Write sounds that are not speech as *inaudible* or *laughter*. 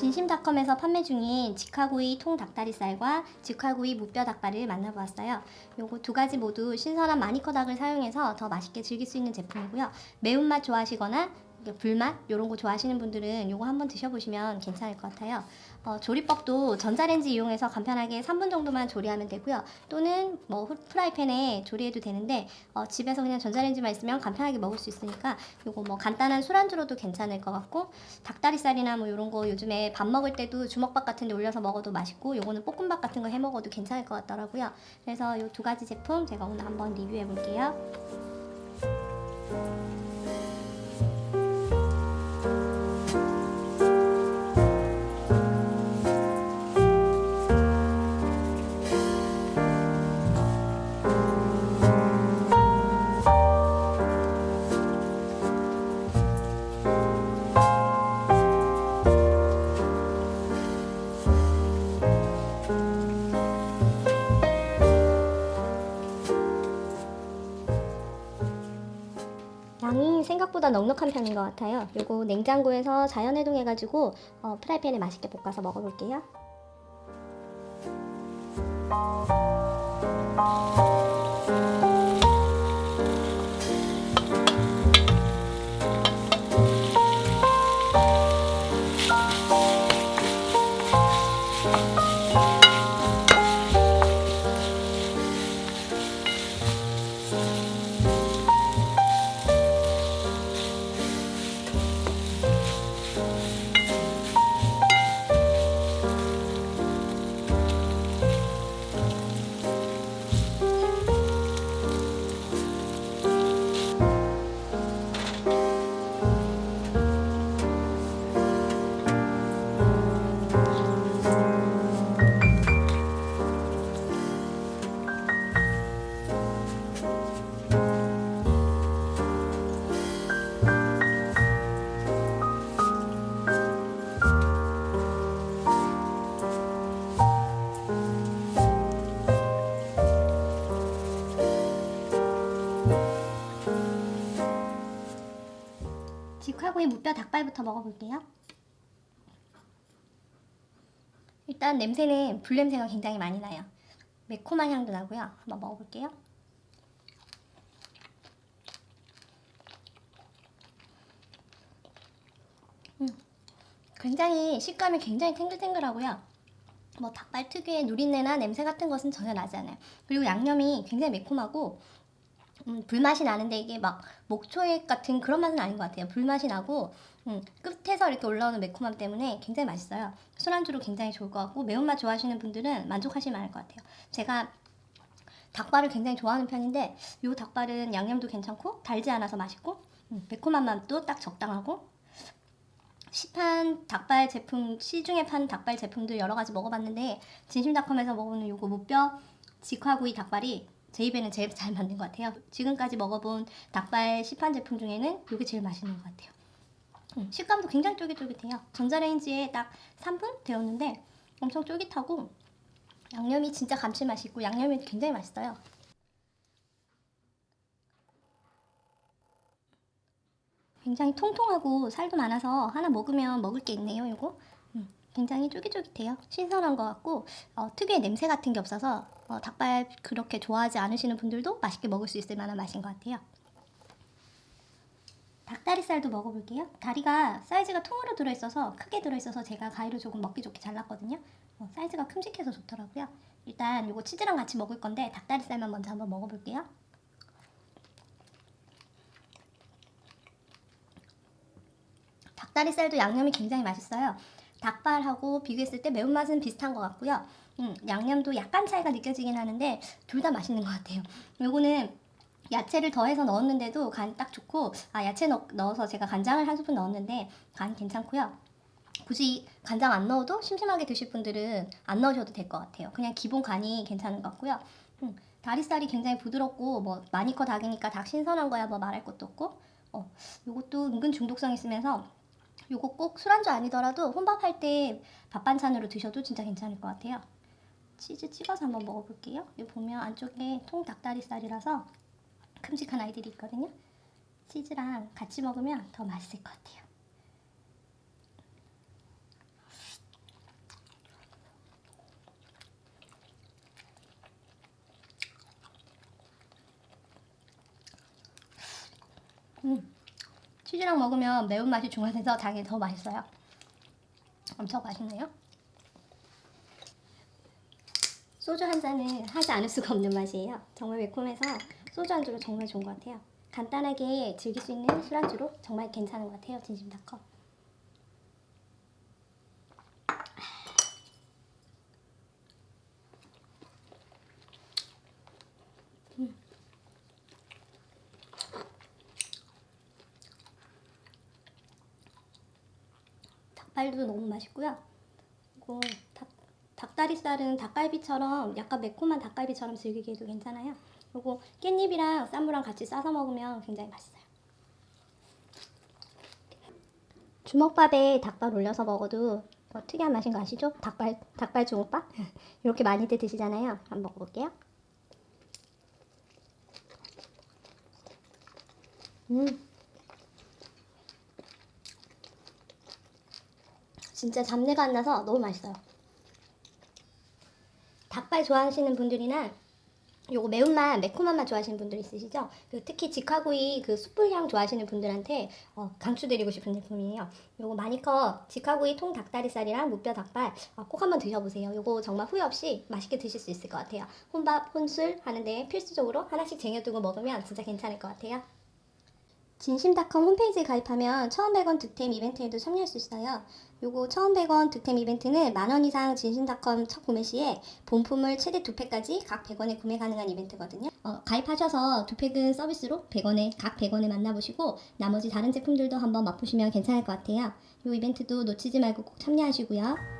진심닷컴에서 판매 중인 직화구이 통닭다리살과 직화구이 무뼈 닭발을 만나보았어요. 요거 두 가지 모두 신선한 마니커 닭을 사용해서 더 맛있게 즐길 수 있는 제품이고요. 매운맛 좋아하시거나 불맛 이런 거 좋아하시는 분들은 요거 한번 드셔보시면 괜찮을 것 같아요. 어, 조리법도 전자레인지 이용해서 간편하게 3분 정도만 조리하면 되고요. 또는 뭐 후- 프라이팬에 조리해도 되는데 어, 집에서 그냥 전자레인지만 있으면 간편하게 먹을 수 있으니까 요거 뭐 간단한 술안주로도 괜찮을 것 같고 닭다리살이나 뭐 이런 거 요즘에 밥 먹을 때도 주먹밥 같은 데 올려서 먹어도 맛있고 요거는 볶음밥 같은 거 해 먹어도 괜찮을 것 같더라고요. 그래서 요두 가지 제품 제가 오늘 한번 리뷰해 볼게요. 생각보다 넉넉한 편인 것 같아요. 요거 냉장고에서 자연 해동 해가지고 어, 프라이팬에 맛있게 볶아서 먹어볼게요. 직화구이 무뼈 닭발부터 먹어볼게요. 일단 냄새는 불 냄새가 굉장히 많이 나요. 매콤한 향도 나고요. 한번 먹어볼게요. 음, 굉장히 식감이 굉장히 탱글탱글하고요. 뭐 닭발 특유의 누린내나 냄새 같은 것은 전혀 나지 않아요. 그리고 양념이 굉장히 매콤하고 음, 불맛이 나는데 이게 막 목초액 같은 그런 맛은 아닌 것 같아요. 불맛이 나고 음, 끝에서 이렇게 올라오는 매콤함 때문에 굉장히 맛있어요. 술안주로 굉장히 좋을 것 같고 매운맛 좋아하시는 분들은 만족하실 만할 것 같아요. 제가 닭발을 굉장히 좋아하는 편인데 이 닭발은 양념도 괜찮고 달지 않아서 맛있고 음, 매콤한 맛도 딱 적당하고 시판 닭발 제품 시중에 파는 닭발 제품들 여러 가지 먹어봤는데 진심닷컴에서 먹어보는 요거 무뼈 직화구이 닭발이 제 입에는 제일 잘 맞는 것 같아요. 지금까지 먹어본 닭발 시판 제품 중에는 이게 제일 맛있는 것 같아요. 음, 식감도 굉장히 쫄깃쫄깃해요. 전자레인지에 딱 3분 데웠는데 엄청 쫄깃하고 양념이 진짜 감칠맛이 있고 양념이 굉장히 맛있어요. 굉장히 통통하고 살도 많아서 하나 먹으면 먹을 게 있네요. 이거 음, 굉장히 쫄깃쫄깃해요. 신선한 것 같고 어, 특유의 냄새 같은 게 없어서 어, 닭발 그렇게 좋아하지 않으시는 분들도 맛있게 먹을 수 있을 만한 맛인 것 같아요. 닭다리살도 먹어볼게요. 다리가 사이즈가 통으로 들어있어서 크게 들어있어서 제가 가위로 조금 먹기 좋게 잘랐거든요. 어, 사이즈가 큼직해서 좋더라고요. 일단 이거 치즈랑 같이 먹을 건데 닭다리살만 먼저 한번 먹어볼게요. 닭다리살도 양념이 굉장히 맛있어요. 닭발하고 비교했을 때 매운맛은 비슷한 것 같고요. 음, 양념도 약간 차이가 느껴지긴 하는데 둘 다 맛있는 것 같아요. 요거는 야채를 더해서 넣었는데도 간이 딱 좋고 아 야채 넣, 넣어서 제가 간장을 한 스푼 넣었는데 간 괜찮고요. 굳이 간장 안 넣어도 심심하게 드실 분들은 안 넣으셔도 될 것 같아요. 그냥 기본 간이 괜찮은 것 같고요. 음, 다리살이 굉장히 부드럽고 뭐 많이 커 닭이니까 닭 신선한 거야 뭐 말할 것도 없고 어, 요것도 은근 중독성 있으면서 요거 꼭 술안주 아니더라도 혼밥할 때 밥 반찬으로 드셔도 진짜 괜찮을 것 같아요. 치즈 찍어서 한번 먹어볼게요. 여기 보면 안쪽에 통닭다리살이라서 큼직한 아이들이 있거든요. 치즈랑 같이 먹으면 더 맛있을 것 같아요. 음, 치즈랑 먹으면 매운맛이 중화돼서 당이 더 맛있어요. 엄청 맛있네요. 소주 한 잔은 하지 않을 수가 없는 맛이에요. 정말 매콤해서 소주 안주로 정말 좋은 것 같아요. 간단하게 즐길 수 있는 술안주로 정말 괜찮은 것 같아요. 진심닷컴. 음. 닭발도 너무 맛있고요. 그리고 닭, 닭다리살은 닭갈비처럼 약간 매콤한 닭갈비처럼 즐기기에도 괜찮아요. 그리고 깻잎이랑 쌈무랑 같이 싸서 먹으면 굉장히 맛있어요. 주먹밥에 닭발 올려서 먹어도 뭐 특이한 맛인 거 아시죠? 닭발 닭발 주먹밥 *laughs* 이렇게 많이들 드시잖아요. 한번 먹어볼게요. 음. 진짜 잡내가 안 나서 너무 맛있어요. 닭발 좋아하시는 분들이나 요거 매운맛, 매콤한 맛 좋아하시는 분들 있으시죠? 그 특히 직화구이 그 숯불향 좋아하시는 분들한테 어, 강추드리고 싶은 제품이에요. 요거 마니커 직화구이 통 닭다리살이랑 무뼈 닭발 어, 꼭 한번 드셔보세요. 요거 정말 후회 없이 맛있게 드실 수 있을 것 같아요. 혼밥, 혼술 하는데 필수적으로 하나씩 쟁여두고 먹으면 진짜 괜찮을 것 같아요. 진심닷컴 홈페이지에 가입하면 1,100원 득템 이벤트에도 참여할 수 있어요. 요거 1,100원 득템 이벤트는 만원 이상 진심닷컴 첫 구매 시에 본품을 최대 두 팩까지 각 100원에 구매 가능한 이벤트거든요. 어, 가입하셔서 두 팩은 서비스로 100원에 각 100원에 만나보시고 나머지 다른 제품들도 한번 맛보시면 괜찮을 것 같아요. 요 이벤트도 놓치지 말고 꼭 참여하시고요.